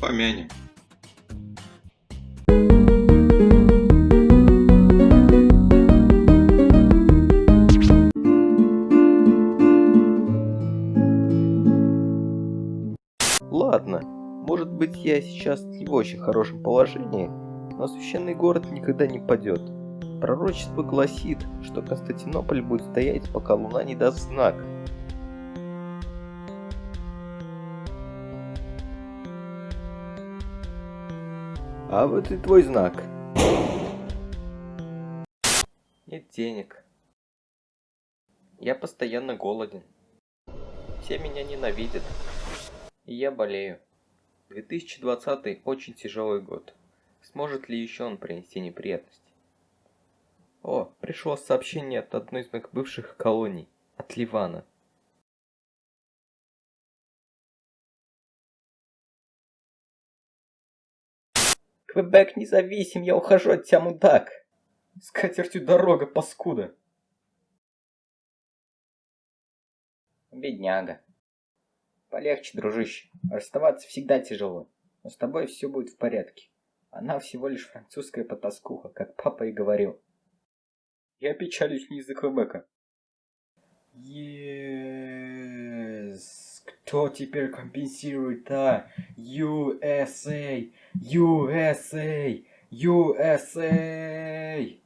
Помянем. Ладно, может быть я сейчас не в очень хорошем положении, но священный город никогда не падет. Пророчество гласит, что Константинополь будет стоять, пока луна не даст знак. А вот и твой знак. Нет денег. Я постоянно голоден. Все меня ненавидят. И я болею. 2020 очень тяжелый год. Сможет ли еще он принести неприятности? О, пришло сообщение от одной из моих бывших колоний, от Ливана. Квебек независим, я ухожу от тебя, мудак. С катертью дорога, паскуда. Бедняга. Полегче, дружище. Расставаться всегда тяжело. Но с тобой все будет в порядке. Она всего лишь французская потаскуха, как папа и говорил. Я печалюсь не из-за Квебека. Yes. Кто теперь компенсирует, а? USA! USA! USA!